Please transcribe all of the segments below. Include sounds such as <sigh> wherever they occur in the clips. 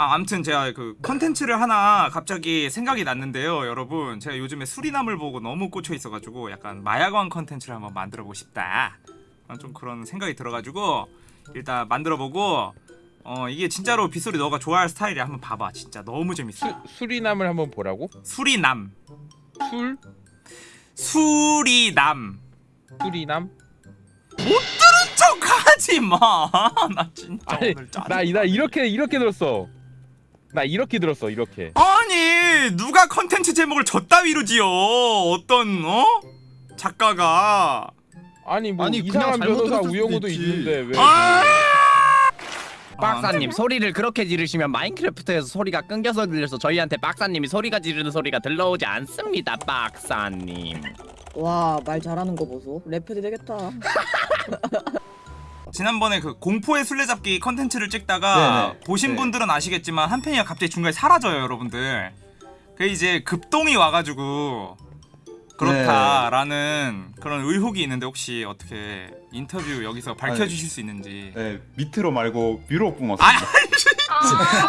아, 아무튼 제가 그 컨텐츠를 하나 갑자기 생각이 났는데요, 여러분. 제가 요즘에 수리남을 보고 너무 꽂혀 있어가지고 약간 마약왕 컨텐츠를 한번 만들어보고 싶다. 아, 좀 그런 생각이 들어가지고 일단 만들어보고 어 이게 진짜로 빗소리 너가 좋아할 스타일이야. 한번 봐봐. 진짜 너무 재밌어. 수, 수리남을 한번 보라고? 수리남, 술? 수리남. 수리남? 척하지 마. <laughs> 나 진짜 아니 오늘 짜증. 나, 나 이렇게 이렇게 들었어 나 이렇게 들었어 이렇게. 아니 누가 컨텐츠 제목을 저따위로 지어 어떤 어? 작가가. 아니 뭐 아니, 이상한 잘못 변호사 우영우도 있지. 있는데 왜 아! 박사님 소리를 그렇게 지르시면 마인크래프트에서 소리가 끊겨서 들려서 저희한테 박사님이 소리가 지르는 소리가 들러오지 않습니다 박사님. 와 말 잘하는 거 보소. 래퍼도 되겠다 <laughs> 지난번에 그 공포의 술래잡기 컨텐츠를 찍다가 네네. 보신 네. 분들은 아시겠지만 한 팬이가 갑자기 중간에 사라져요 여러분들 그 이제 급동이 와가지고 그렇다라는 그런 의혹이 있는데 혹시 어떻게 인터뷰 여기서 밝혀주실 수 있는지 네 밑으로 말고 위로 아, 뿜었습니다.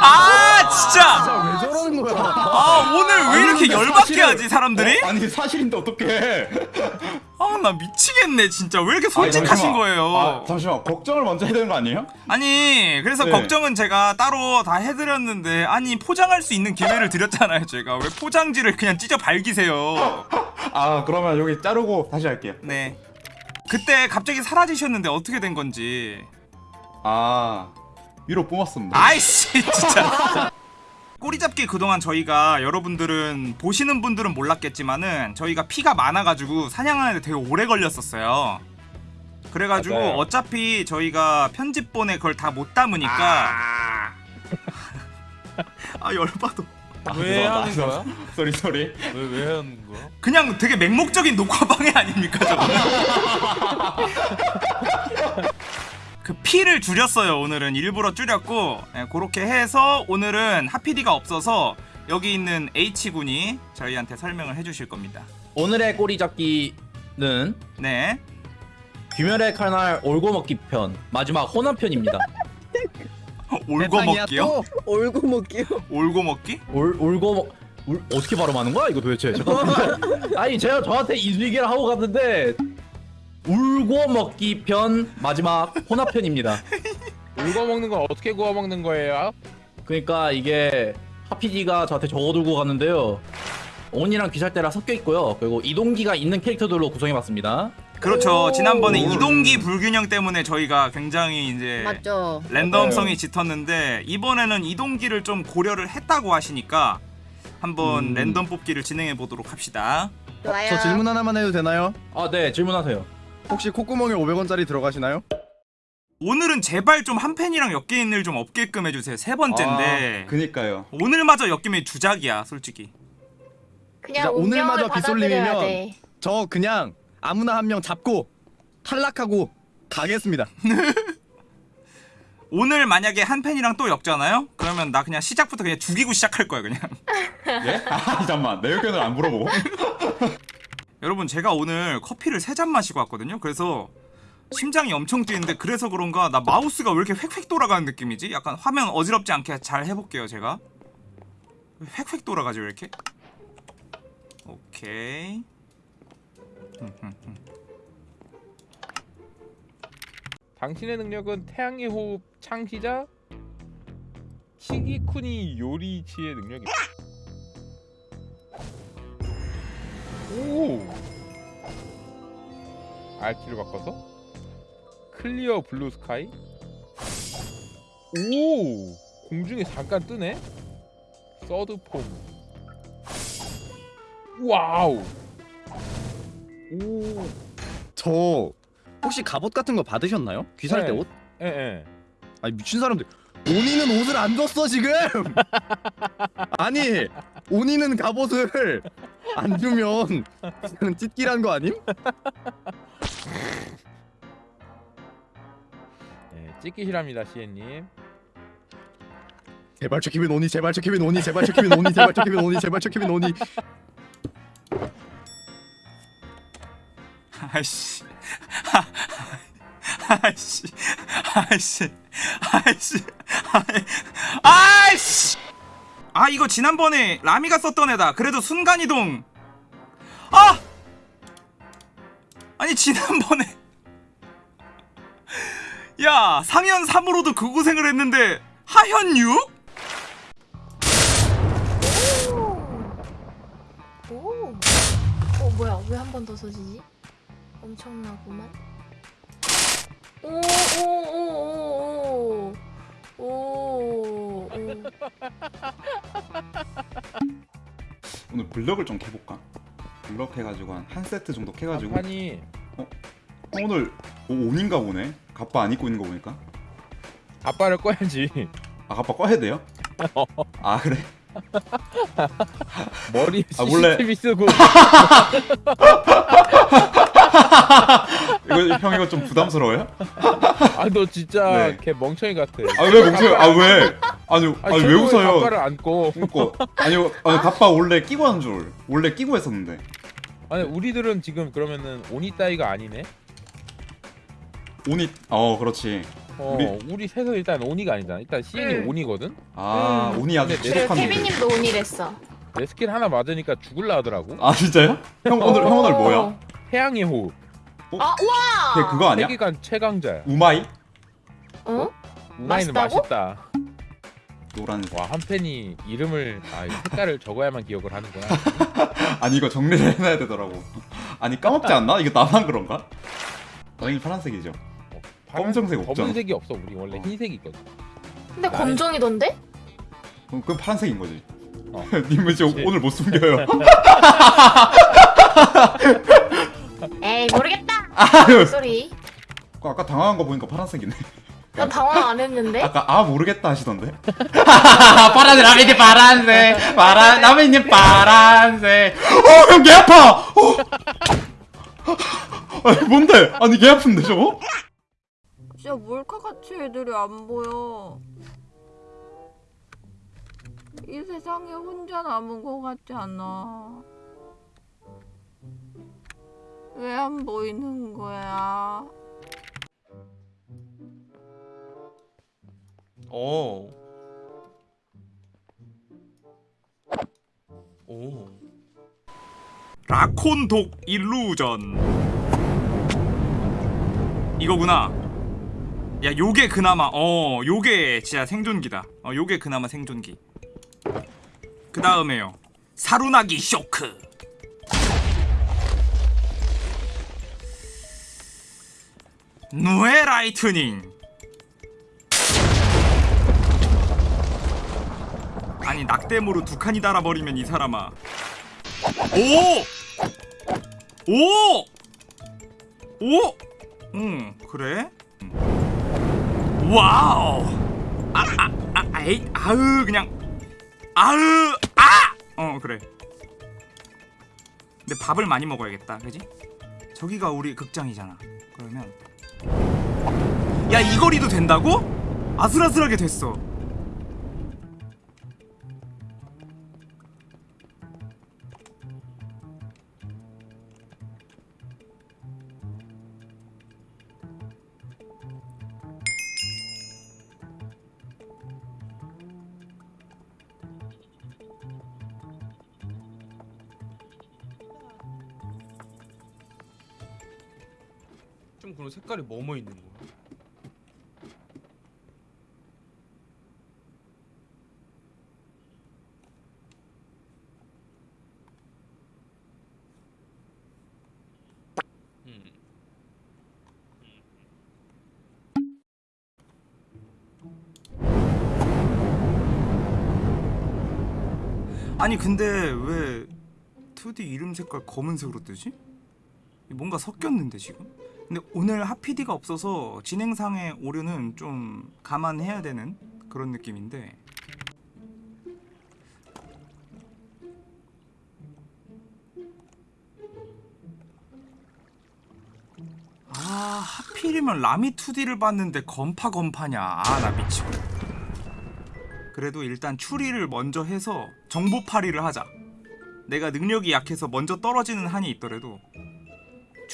아 진짜 왜 저러는 거야 아 오늘 왜 이렇게 열받게 사실은- 하지 사람들이 어? 아니 사실인데 어떡해? 아 나 미치겠네 진짜 왜 이렇게 솔직하신 잠시만. 거예요 아, 잠시만 걱정을 먼저 해야 되는 거 아니에요? 아니 그래서 네. 걱정은 제가 따로 다 해드렸는데 아니 포장할 수 있는 기회를 드렸잖아요 제가 왜 포장지를 그냥 찢어 발기세요 아 그러면 여기 자르고 다시 할게요. 네 그때 갑자기 사라지셨는데 어떻게 된 건지 아 위로 뿜었습니다. 아이씨 진짜 <laughs> 꼬리잡기 그동안 저희가 여러분들은 보시는 분들은 몰랐겠지만은 저희가 피가 많아가지고 사냥하는데 되게 오래 걸렸었어요 그래가지고 맞아요. 어차피 저희가 편집본에 그걸 다 못 담으니까 아 <laughs> 열받아 왜 아, 하는 저- 거야? <laughs> Sorry sorry. 왜 왜 하는 거야? 그냥 되게 맹목적인 녹화방해 아닙니까 저거 <laughs> 그 피를 줄였어요 오늘은 일부러 줄였고 예, 그렇게 해서 오늘은 하피디가 없어서 여기 있는 H군이 저희한테 설명을 해주실 겁니다 오늘의 꼬리 잡기는 네 귀멸의 칼날 올고 먹기 편 마지막 호남 편입니다. <laughs> 올고 먹기요? 올고 먹기요 올고 먹기? 올 올고 먹 울, 어떻게 발음하는 거야 이거 도대체? 저- <laughs> 아니 제가 저한테 인수기를 하고 갔는데 울고 먹기 편 마지막 혼합 편입니다. 울고 먹는 건 어떻게 구워 먹는 거예요? 그러니까 이게 하피디가 저한테 적어들고 갔는데요. 온이랑 귀살대랑 섞여 있고요. 그리고 이동기가 있는 캐릭터들로 구성해봤습니다. 그렇죠 지난번에 오. 이동기 불균형 때문에 저희가 굉장히 이제 맞죠 랜덤성이 짙었는데 이번에는 이동기를 좀 고려를 했다고 하시니까 한번 음. 랜덤 뽑기를 진행해 보도록 합시다 좋아요 저 질문 하나만 해도 되나요? 아 네 질문하세요. 혹시 콧구멍에 500원짜리 들어가시나요? 오늘은 제발 좀 한 팬이랑 있는 일좀 없게끔 해주세요 세 번째인데 아, 그니까요. 오늘마저 엮이면 주작이야 솔직히 그냥 오늘마저 돼. 저 그냥 아무나 한 명 잡고 탈락하고 가겠습니다 <laughs> 오늘 만약에 한 팬이랑 또 엮잖아요? 그러면 나 그냥 시작부터 그냥 죽이고 시작할 거야 그냥 <laughs> 예? 아 잠만 내 의견을 안 물어보고. <laughs> 여러분 제가 오늘 커피를 세 잔 마시고 왔거든요 그래서 심장이 엄청 뛰는데 그래서 그런가 나 마우스가 왜 이렇게 획획 돌아가는 느낌이지? 약간 화면 어지럽지 않게 잘 해볼게요 제가 획획 돌아가죠 왜 이렇게 오케이 <laughs> 당신의 능력은 태양의 호흡 창시자 시기쿠니 요리치의 능력입니다. 오. RT를 바꿔서 clear blue sky. 오. 공중에 잠깐 뜨네. Third form. Wow. 오. 저 혹시 갑옷 같은 거 받으셨나요? 귀살대 네. 옷? 예 예. 아니 미친 사람들 온이는 옷을 안 줬어 지금 <laughs> 아니 온이는 갑옷을 안 주면 그냥 찢기란 거 아님? 예, 찍기시랍니다, 시엔님. 제발 저 키면 온이 제발 저 키면 온이 제발 저 키면 온이 제발 저 키면 온이 제발 저 키면 온이. 아이씨. 아이씨. 아이씨. 아이씨. 아이씨. 아이 거 지난번에 라미가 썼던 애다 그래도 순간이동 아 아니 지난번에 <laughs> 야 상현 3으로도 그 고생을 했는데 하현 6? 오. 어 뭐야 왜 한 번 더 써지지? 엄청나구만. 오오오오오 오. 오. 오. 오늘 블럭을 좀 캐볼까? 블럭 해가지고 한 한 세트 정도 캐가지고 판이 어, 오늘 오, 온인가 보네 갑바 안 입고 있는 거 보니까 아빠를 꺼야지. 아 갑바 꺼야 돼요? 아 그래? <laughs> 머리 아, CCTV 쓰고 <laughs> 이거 형 이거 좀 부담스러워요? 아 너 진짜 네. 걔 멍청이 같아. 아 왜 멍청해? 아 왜? 아니 아니 왜 웃어요? 아빠를 안고. 웃고 아니요 아니 갑바 원래 끼고 한 줄 원래 끼고 했었는데 아니 우리들은 지금 그러면은 오니 따위가 아니네. 온이 어 그렇지 어 우리- 우리, 셋은 일단 오니가 아니잖아. 일단 시인이 응. 오니거든. 아 음. 온이 아주 최적한데 케빈님도 온이랬어. 내 스킬 하나 맞으니까 죽을라 하더라고. 아 진짜요? 형 오늘 형 오늘 뭐야? 어. 태양의 호흡. 아 우와. 걔 그거 아니야? 세계관 최강자야. 우마이? 어? 맛있다고? 맛있다. 노란색 와 한 팬이 이름을 아 이 색깔을 적어야만 기억을 하는구나. <laughs> 아니 이거 정리를 해놔야 되더라고 아니 까먹지 않나? 이거 나만 그런가? 당연히 파란색이죠 검정색 없잖아. 검은색이 없어. 우리 원래 어. 흰색이 있거든. 근데 검정이던데? 그럼 그건 파란색인 거지 어. <laughs> 님은 지금. 오늘 못 숨겨요 <laughs> 에이 모르겠다. 아유 소리. 아까 당황한 거 보니까 파란색이네 난 당황 안 했는데. 아까 아 모르겠다 하시던데 <laughs> 파란색 라미님 파란색 파란 라미님 파란색 어 형 개 아파 어. <laughs> 아니 뭔데 아니 개 아픈데 저거 진짜 몰카같이 애들이 안 보여. 이 세상에 혼자 남은 것 같지 않아. 왜 안 보이는 거야? 오. 오. 라콘 독 일루전 이거구나 야 요게 그나마 어 요게 진짜 생존기다 어 요게 그나마 생존기 그 다음에요 사루나기 쇼크 누에 라이트닝 아니 낙댐으로 두 칸이 달아버리면 이 사람아 오! 오! 오! 응, 그래? Wow! 아, 아, 아, 에이, 아으, 그냥. 아으, 아! 어, 그래. 근데 밥을 많이 먹어야겠다, 그지? 저기가 우리 극장이잖아. 그러면. 야, 이 거리도 된다고? 아슬아슬하게 됐어. 좀 그런 색깔이 뭐뭐 있는 거야? 음. 아니 근데 왜 2D 이름 색깔 검은색으로 뜨지? 뭔가 섞였는데 지금? 근데 오늘 하피디가 없어서 진행상의 오류는 좀 감안해야 되는 그런 느낌인데. 아 하필이면 라미 2D를 봤는데 건파 건파냐. 아 나 미치고. 그래도 일단 추리를 먼저 해서 정보팔이를 하자. 내가 능력이 약해서 먼저 떨어지는 한이 있더라도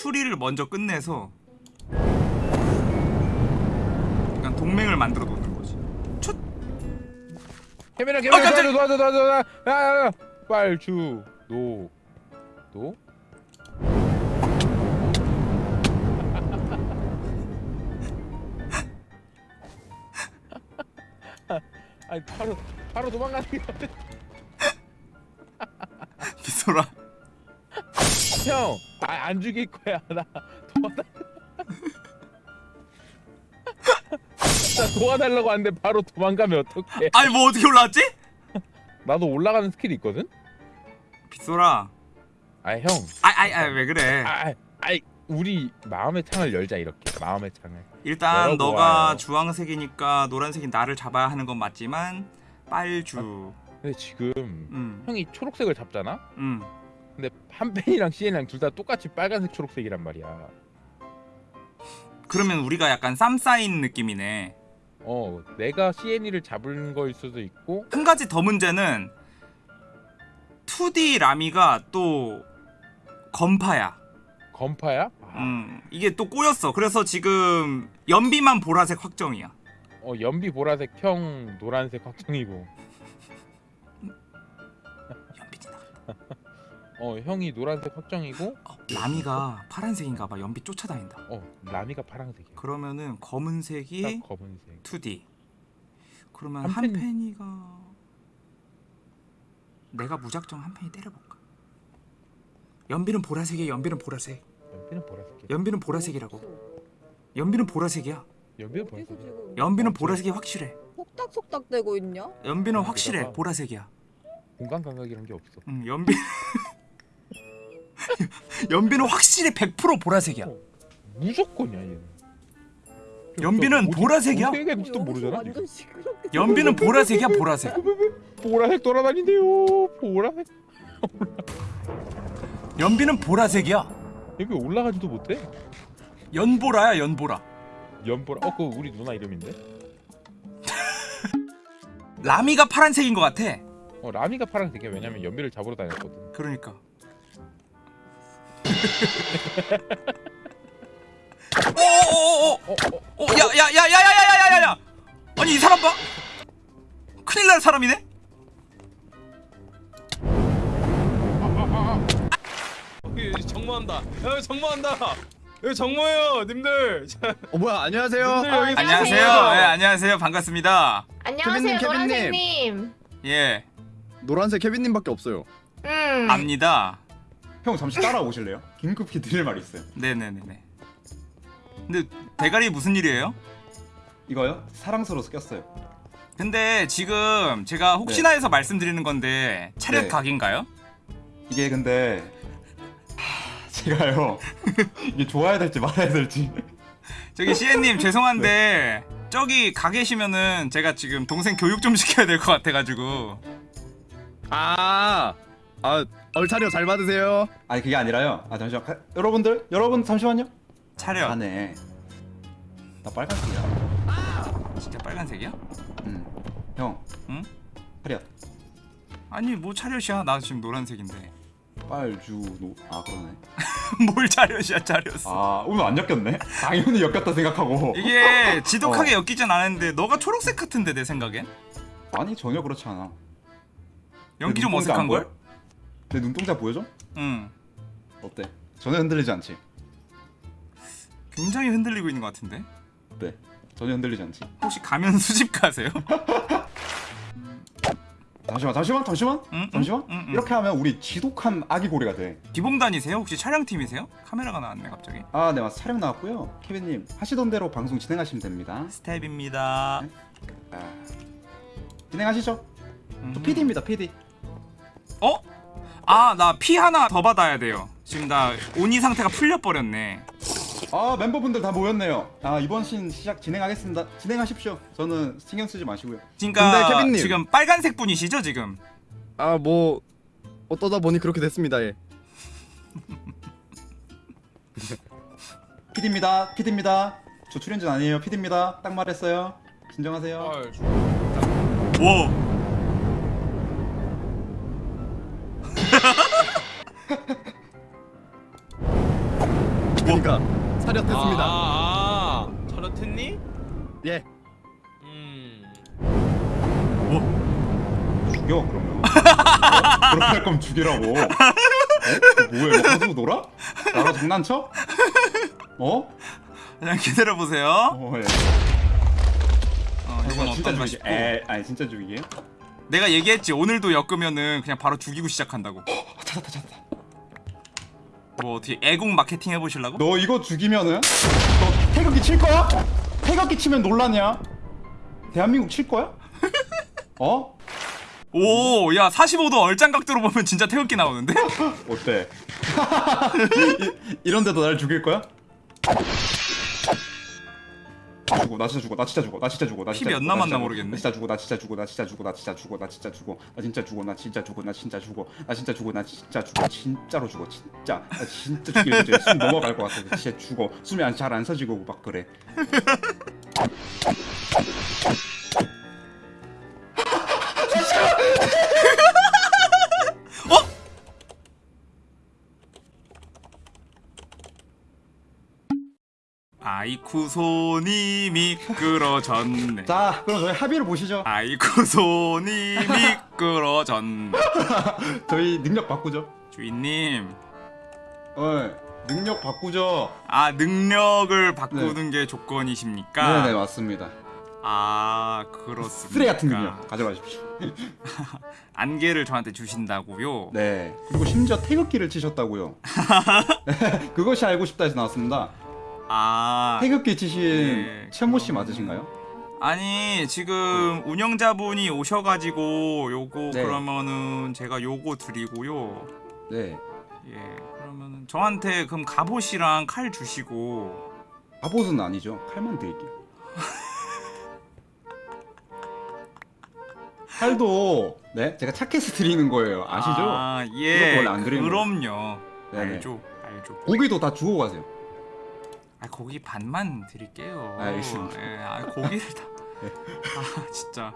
추리를 먼저 끝내서 약간 동맹을 만들어 놓는 거지. 첫 케빈아 케빈아 깜짝이야. 도와줘 도와줘 도와줘 야야야 빨주 노 노 아니 바로 바로 도망가는 게? 빗소리 형, 아, 안 죽일 거야. <laughs> 나 도와달. <laughs> 나 도와달라고 하는데 바로 도망가면 어떡해? 아니 뭐 어떻게 올라왔지? 나도 올라가는 skill이 있거든. 빗소리 아 형, 아아아 왜 그래 아, 아, 우리 마음의 창을 열자 이렇게 마음의 창을. 일단. 너가 주황색이니까 노란색이 나를 잡아야 하는 건 맞지만 빨주 근데 지금 음, 형이 초록색을 잡잖아. 음. 근데 한펜이랑 CN이랑 둘 다 똑같이 빨간색 초록색이란 말이야. 그러면 우리가 약간 쌈 쌓인 느낌이네 어, 내가 CN이를 잡은 거일 수도 있고. 한 가지 더 문제는 2D 라미가 또 건파야 건파야? 아, 음, 이게 또 꼬였어 그래서 지금 연비만 보라색 확정이야 어 연비 보라색, 형 노란색 확정이고. 연비 지나 어 형이 노란색 확정이고. 어, 라미가 파란색인가 봐 연비 쫓아다닌다 어 라미가 파란색이야. 그러면은 검은색이 딱 검은색. 2D 그러면 한 팬- 한펜이가 내가 무작정 한펜이 때려볼까 연비는 보라색이야 연비는 보라색 연비는 보라색이야. 연비는 보라색이라고 연비는 보라색이야 연비는 보라색. 연비는 보라색이 확실해 속닥속닥 대고 있냐? 연비는 아, 확실해. 보라색이야 공간 감각이란 게 없어. 응, 연비 <laughs> <laughs> 연비는 확실히 100% 보라색이야 무조건이야 얘는. 연비는 보라색이야? 여기서 모르잖아. 연비는 보라색이야 보라색 보라색 돌아다닌대요. 보라색. 연비는 보라색이야 여기 올라가지도 못해. 연보라야 연보라 연보라. 어 그거 우리 누나 이름인데. <laughs> 라미가 파란색인 것 같아 어 라미가 파란색이야. 왜냐면 연비를 잡으러 다녔거든. 그러니까 야야야야야야야야야 아니 이 사람 봐 큰일 날 사람이네 어, 정모한다. 야, 정모한다. 여기 정모해요, 님들. 자, 어 뭐야 안녕하세요. 님들 여기 안녕하세요 예 안녕하세요 반갑습니다 안녕하세요 케빈님, 케빈님. 노란색님. 예 노란색 케빈님밖에 없어요. 음. 압니다 형 잠시 따라오실래요? 긴급히 드릴 말이 있어요. 네네네네 근데 대가리 무슨 일이에요? 이거요? 사랑스러워서 꼈어요. 근데 지금 제가 혹시나 해서 말씀드리는 건데 차렷 네. 각인가요? 이게 근데 하, 제가요 이게 좋아야 될지 말아야 될지 저기 시애님 <laughs> 죄송한데 저기 가 계시면은 제가 지금 동생 교육 좀 시켜야 될 것 같아가지고 아, 아 얼차려 잘 받으세요. 아니 그게 아니라요. 아 잠시만 가- 여러분들 여러분 잠시만요. 차렷 안에 나 빨간색이야. 진짜 빨간색이야? 음. 형. 응? 차렷. 아니 뭐 차렷이야 나 지금 노란색인데 빨주노. 아 그러네. <laughs> 뭘 차렷이야 차렷 아 오늘 안 엮였네. 당연히 엮였다 생각하고. 이게 지독하게 어. 엮이진 않았는데 너가 초록색 같은데 내 생각엔? 아니 전혀 그렇지 않아. 연기 내좀 어색한걸? 내 눈동자 보여줘? 응 어때? 전혀 흔들리지 않지? 굉장히 흔들리고 있는 것 같은데 네. 전혀 흔들리지 않지? 혹시 가면 <laughs> 수집 가세요? <laughs> 잠시만 잠시만 잠시만 응, 응, 잠시만 응, 응. 이렇게 하면 우리 지독한 아기 고래가 돼. 기봉단이세요? 혹시 촬영팀이세요? 카메라가 나왔네 갑자기 아, 네, 맞 촬영 나왔고요. 케빈님 하시던 대로 방송 진행하시면 됩니다. 스텝입니다 아, 진행하시죠. 음. 저 PD입니다, PD. 어? 아 나 피 하나 더 받아야 돼요 지금 나 온이 상태가 풀려버렸네 아, 멤버분들 다 모였네요. 아, 이번 신 시작 진행하겠습니다. 진행하십시오. 저는 신경 쓰지 마시고요. 그러니까 근데 케빈님. 지금 빨간색 분이시죠 지금? 아 뭐 어떠다 보니 그렇게 됐습니다. 예. <laughs> PD입니다. PD입니다. 저 출연진 아니에요. PD입니다. 딱 말했어요. 진정하세요. 아, 와 그러니까 차렷했습니다. 아, 아, 차렷했니? 예. 음. 죽여 그러면. 어? <laughs> 그렇게 할 거면 죽이라고. 어? 너 뭐해? 뭐 가지고 놀아? 나랑 장난쳐? 어? 그냥 기다려 보세요. 어, 예. 어, 이건 죽이게. 싶고. 에, 아니 진짜 죽이게. 내가 얘기했지. 오늘도 엮으면은 그냥 바로 죽이고 시작한다고. 찾았다 찾았다. 뭐 어떻게 애국 마케팅 해보실라고? 너 이거 죽이면은 너 태극기 칠 거야? 태극기 치면 논란이야. 대한민국 칠 거야? <laughs> 어? 오, 야 45도 얼짱 각도로 보면 진짜 태극기 나오는데? <laughs> 어때? <laughs> 이, 이런데도 날 죽일 거야? 죽어 나 진짜 죽어 나 진짜 죽어 나 진짜 죽어 나피 진짜 몇 죽어, 나 남았나 진짜 모르겠네. 나 진짜 죽어 나 진짜 죽어 나 진짜 죽어 나 진짜 죽어 나 진짜 죽어 나 진짜 죽어 나 진짜 죽어 나 진짜 죽어 나 진짜 죽어 나 진짜 죽어 진짜로 죽어 진짜 나 진짜 죽일 이제 숨 넘어갈 것 같아 진짜 죽어 숨이 잘안 서지고 막 그래 아이쿠 손이 미끄러졌네. 자 그럼 저희 합의를 보시죠 아이쿠 손이 미끄러졌네. 저희 능력 바꾸죠 주인님, 어 능력 바꾸죠 아 능력을 바꾸는 게 조건이십니까? 네네 맞습니다 아 그렇습니까? 쓰레 같은 능력 가져가십시오 <laughs> 안개를 저한테 주신다고요? 네. 그리고 심지어 태극기를 치셨다고요. 네, <laughs> <laughs> 그것이 알고 싶다 해서 나왔습니다. 아 태극기 치신 네, 최모 씨 맞으신가요? 아니 지금 운영자분이 오셔가지고 요거 네. 그러면은 제가 요거 드리고요. 네. 예 그러면은 저한테 그럼 갑옷이랑 칼 주시고 갑옷은 아니죠. 칼만 드릴게요. <laughs> 칼도 네 제가 착해서 드리는 거예요. 아시죠? 아, 이것도 예 원래 안 드리는 그럼요. 네네. 알죠 알죠. 고기도 다 주고 가세요. 아 고기 반만 드릴게요. 알겠습니다. 예, 아 고기를 다. 네. 아 진짜.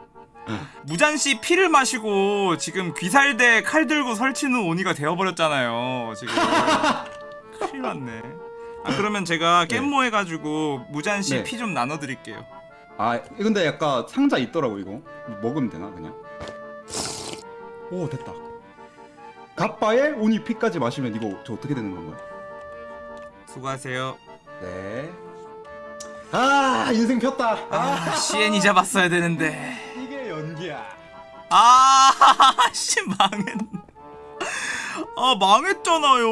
무잔 씨 피를 마시고 지금 귀살대 칼 들고 설치는 오니가 되어버렸잖아요. 지금 <laughs> 큰일 났네. 아 그러면 제가 네. 깻모 해가지고 무잔 씨 네. 피좀 나눠드릴게요. 아 근데 약간 상자 있더라고 이거. 먹으면 되나 그냥? 오 됐다. 갑바에 오니 피까지 마시면 이거 저 어떻게 되는 건가요? 수고하세요. 네. 아 인생 폈다. 아 CN이 잡았어야 되는데. 이게 연기야. 아, <laughs> 씨 망했. 아 망했잖아요.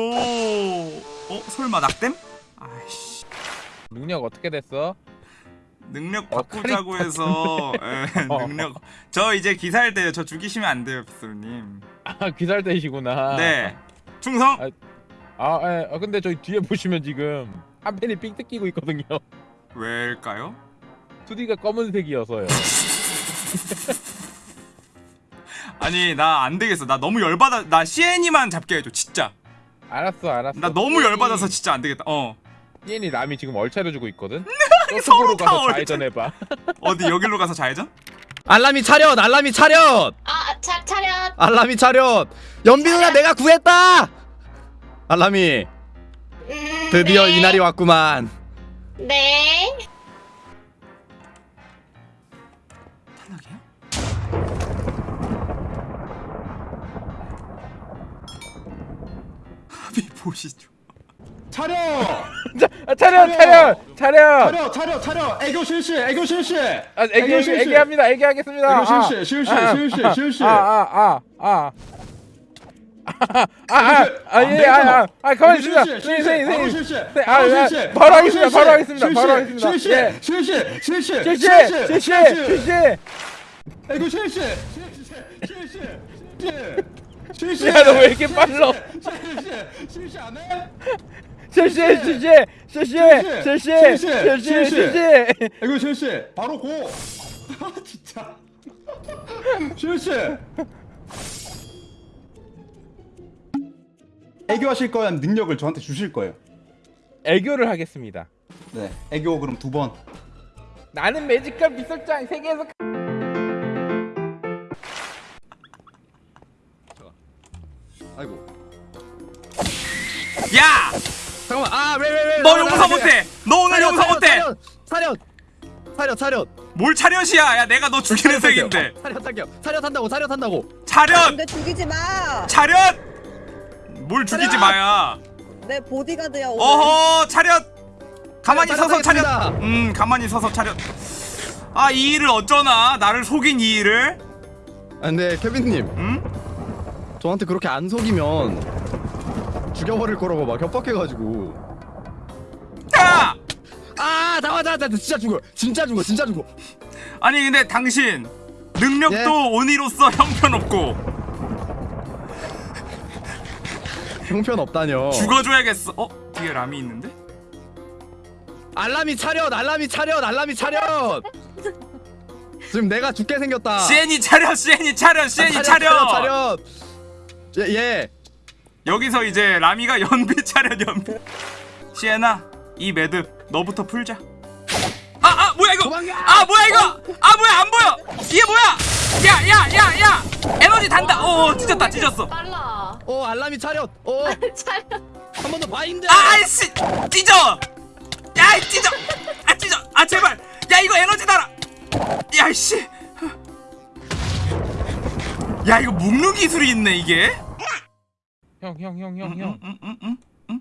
어 설마 낙댐? 아이씨. 능력 어떻게 됐어? 능력 어, 바꾸자고 해서 에, 어. 능력 저 이제 기사할 때요 저 죽이시면 안 돼요 빗솔님 아 귀살대시구나. 네 충성 아, 아, 예. 아 근데 저희 뒤에 보시면 지금 한 팬이 삥 뜯기고 있거든요. 왜일까요? 2D가 검은색이어서요. <laughs> 아니 나 안 되겠어 나 너무 열받아 나 CN이만 잡게 해줘 진짜 알았어, 알았어. 나 너무 열받아서 진짜 안 되겠다 어 얘니 남이 지금 얼차려 주고 있거든. <laughs> 서로 가서 얼차- 좌회전 해봐. 어디 여기로 가서 좌회전? 알람이 차렷 알람이 차렷 아, 차, 차렷. 알람이 차렷 연비 누나 내가 구했다 알람이 음, 드디어 네. 이날이 왔구만 네. 탈락이야? 합의 보시죠 차려! 아, 차렷, 차렷, 차렷. 차려! 차려! 차려! 애교 실시! 애교 실시! 아, 애기, 애기, 애기합니다. 애기하겠습니다. 애교 실시! 실시! 아, 실시! 아, 실시! 아, 아, 아, 아. 아, 아, 실시! 아, 안 예, 되잖아. 아, 아, 아, 가만히 있습니다. 선생님, 선생님. 네, 아, 바로 아, 하겠습니다. 바로 하겠습니다. 바로 하겠습니다. 실시! 예. 실시! 실시! 실시, 실시! 실시, 실시. 애교 실시! 실시! 실시! 실시! 실시! 야, 너왜 이렇게 빨라? 실시! 실시 안 해? 실시, 실시, 실시, 실시, 실시, 실시. 애교 실시! 바로 고! 아 진짜 실시! 애교하실 거면 능력을 저한테 주실 거예요? 애교를 하겠습니다. 네 애교 그럼 두 번. 나는 매직컬 미술장 세계에서 아이고. 야! 잠깐만. 아 왜 왜 왜 너 용서 못해. 너 오늘 용서 못해. 차렷 차렷 차렷 뭘 차렷이야? 야 내가 너 죽이는 색인데. 차렷 차렷 차렷 한다고 차렷 한다고. 차렷! 근데 죽이지 마. 차렷 뭘 죽이지 마야 내 보디가드야 오늘. 어허 차렷 가만히 차렷, 서서 차렷 차렷 하겠습니다. 음 가만히 서서 차렷 아 이 일을 어쩌나 나를 속인 이 일을 아, 근데 케빈님 음? 저한테 그렇게 안 속이면 죽여버릴 거라고 막 협박해가지고 야! 아 나와 나와 나 진짜 죽어 진짜 죽어 진짜 죽어 아니 근데 당신 능력도 예? 온이로서 형편없고 형편 없다뇨. 죽어줘야겠어. 어? 뒤에 람이 있는데? 알람이 차렷 알람이 차렷 알람이 차렷. 지금 내가 죽게 생겼다. 시엔이 차렷 시엔이 차렷 시엔이 아, 차렷, 차렷 예, 예. 여기서 이제 라미가 연비 차렷 연비. 시엔아 이 매듭 너부터 풀자. 아아 뭐야 이거? 도망가! 아 뭐야 이거? 아 뭐야 안 보여! 이게 뭐야? 야야 야야 에너지 단다. 오 찢었다 찢었어. 빨라. 어 알람이 차렷. 어한 차려. 번더 바인드. 아이씨 찢어. 야이 찢어. 아 찢어. 아 제발. 야 이거 에너지 달아. 야이씨. 야 이거 묶는 기술이 있네 이게. 형 형 형형 형. 응, 응, 응, 응?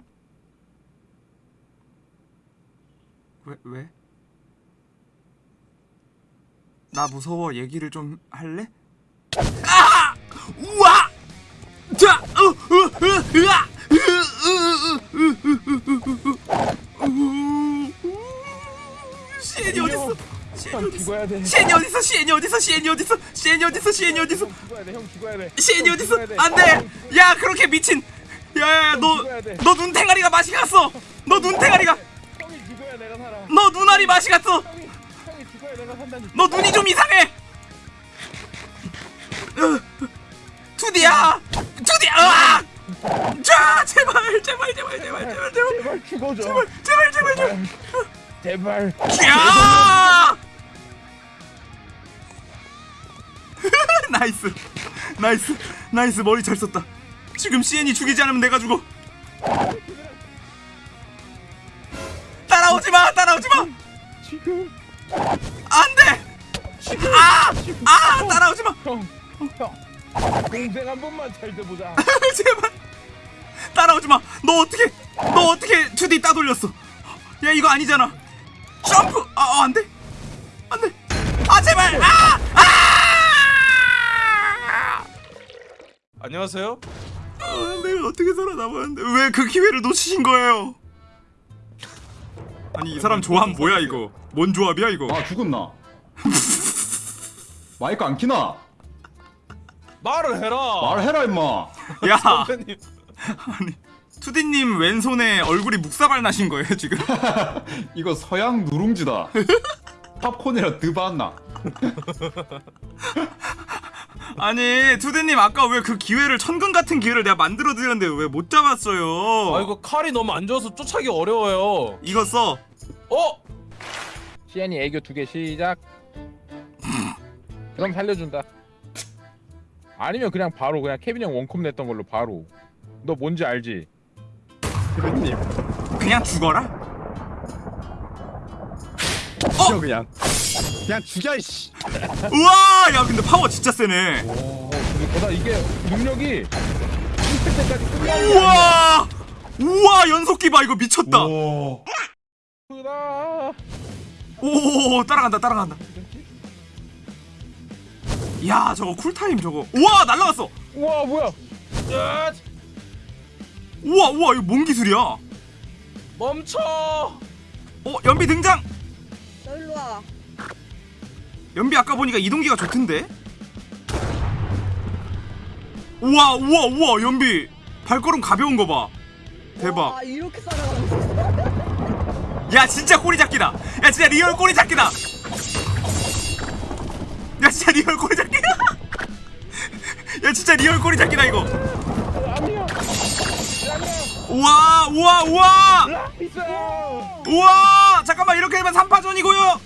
왜 왜? 나 무서워. 얘기를 좀 할래? 아! 우와! 자! 으, 으, 으, 으아! 시엔이 어딨어? 시엔이 형 어딨어? 시엔이 어딨어? 시엔이 어딨어? 시엔이 어딨어? 시엔이 어딨어? 시엔이. 안돼! 야 그렇게 미친! 야야야 형 너! 죽어야 돼. 너 눈탱아리가 맛이 갔어! 너 눈탱아리가! 너 눈알이 맛이 갔어! 너 눈이 좀 이상해! 으, 투디야! 투디야! 자 제발 제발 제발 제발 제발 제발. 제발 죽어줘. 제발 제발 제발 제발. 제발. 야! <laughs> Nice. Nice. Nice. 머리 잘 썼다. 지금 CN이 죽이지 않으면 내가 죽어. 따라오지 마! 따라오지 마! 지금. 안돼! 아! 아! 따라오지 마. 동생 한 번만 잘 돼 보자. <laughs> 제발 따라오지 마. 너 어떻게 너 어떻게 2D 따돌렸어? 야 이거 아니잖아. 점프. 아 어, 안돼 안돼. 아 제발. 아 아. 안녕하세요. 아, 내가 어떻게 살아남았는데 왜 그 기회를 놓치신 거예요? 아니 이 사람 조합 뭐야 이거? 뭔 조합이야 이거? 아 죽었나 <laughs> 마이크 안 키나 말을 해라. 말해라 임마 야 <laughs> 선배님. 아니 투디님 왼손에 얼굴이 묵사발 나신 거예요 지금? <laughs> 이거 서양 누룽지다 <laughs> 팝콘이라 드봤나 아니 투디님 아까 왜 그 기회를 천근 같은 기회를 내가 만들어 드렸는데 왜 못 잡았어요? 아 이거 칼이 너무 안 좋아서 쫓아기 어려워요. 이거 써. 어? 시안이 애교 두 개 시작. 그럼 살려준다. 아니면 그냥 바로 그냥 케빈 형 원컵 냈던 걸로 바로. 너 뭔지 알지? 케빈님 그냥 죽어라. 죽여 그냥 그냥 죽여 이씨 우와, 야 근데 파워 진짜 세네. 오, 보다 이게 능력이 1패 때까지 끝나는 게 우와, 우와 연속기 봐 이거 미쳤다. 오. 오, 따라간다, 따라간다. 야 저거 쿨타임 저거. 우와 날라갔어. 우와 뭐야? 야, 우와, 우와 이거 뭔 기술이야? 멈춰. 어 연비 등장. 너 일로 와. 연비 아까 보니까 이동기가 좋던데. 우와, 우와, 우와 연비 발걸음 가벼운 거 봐. 대박. 와, 이렇게 살아가는 거. 야 진짜 꼬리 잡기다 야 진짜 real 꼬리 잡기다 야 진짜 real 꼬리 잡기다 <laughs> 야 진짜 real 꼬리 잡기다 이거. 우와 우와 우와. 우와 잠깐만 이렇게 되면 3파전이고요.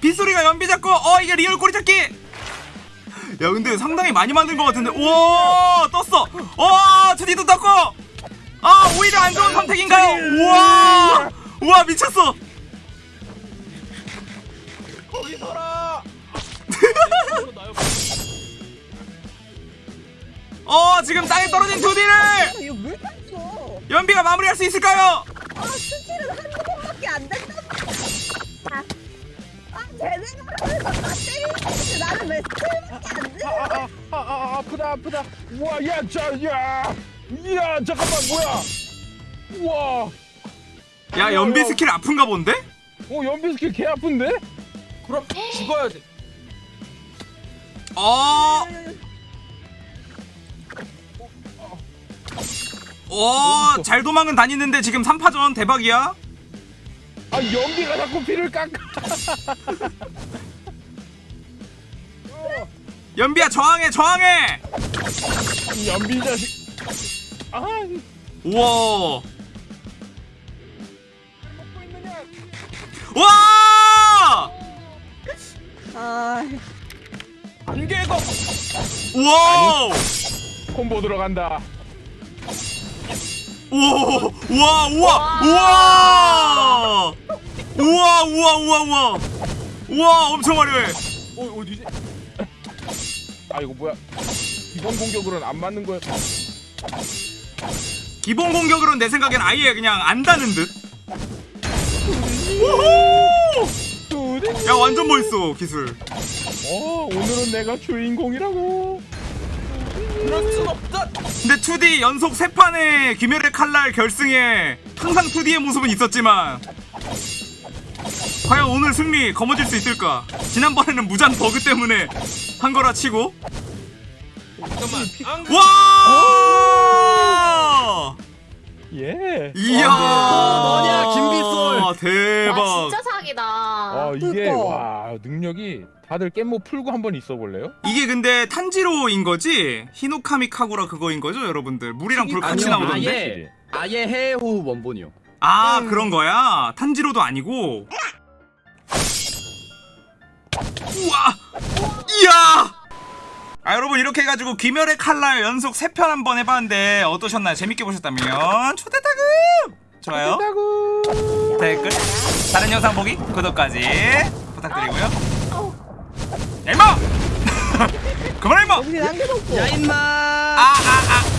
빗소리가 연비 잡고 어 이게 real 꼬리 잡기. 야 근데 상당히 많이 만든 것 같은데. 우와 떴어. 어 드디어 떴고. 아 오히려 안 좋은 선택인가요? 우와 우와 미쳤어. 거기 서라. 어 지금 땅에 떨어진 두디를 아. 연비가 마무리할 수 있을까요? 아, skill은 한두 번밖에 안 된다. 아, 아 쟤네가 다 때리는데 나는 왜 skill밖에 안 돼? 아, 아, 아, 아프다 아프다 우와 야자야 이야 잠깐만 뭐야 우와 야 연비 스킬 아픈가 본데? 어 연비 스킬 개 아픈데? 그럼 죽어야 돼. 어. 오, 잘 도망은 다니는데 지금 3파전 대박이야. 아 연비가 자꾸 피를 깎아 <laughs> 연비야 저항해, 저항해. 이 연비 자식 아 우와. 와! 아, 안개가 우와! 콤보 들어간다 우와! 우와! 우와! 우와! 우와! 우와! 우와! 우와! 우와! 엄청 화려해. 어 어디지? 아 이거 뭐야 기본 공격으로는 안 맞는 거야 기본 공격으로는 내 생각엔 아예 그냥 안다는 듯. 야 완전 멋있어 기술. 어 오늘은 내가 주인공이라고 그럴 순 없다. 근데 2D 연속 3판의 귀멸의 칼날 결승에 항상 2D의 모습은 있었지만 과연 오늘 승리 거머쥘 수 있을까? 지난번에는 무장 버그 때문에 한 거라 치고 잠깐만. 와! 예 이야! 너냐, 김비솔. 대박. 와 진짜 사기다. 아 이게 그거. 와 능력이 다들 깻모 풀고 한번 있어 볼래요? 이게 근데 탄지로인 거지? 히노카미 카구라 그거인 거죠, 여러분들? 물이랑 불 같이 아니요, 나오던데? 아예 아예 해후 원본이요. 아 그런 거야? 탄지로도 아니고 우와 이야 아 여러분 이렇게 해가지고 귀멸의 칼날 연속 3편 한번 해봤는데 어떠셨나요? 재밌게 보셨다면 초대타급 좋아요 댓글 다른 영상 보기 구독까지 부탁드리고요 <laughs> 야 임마! 그만해 임마! 야 임마! 아아아 아, 아.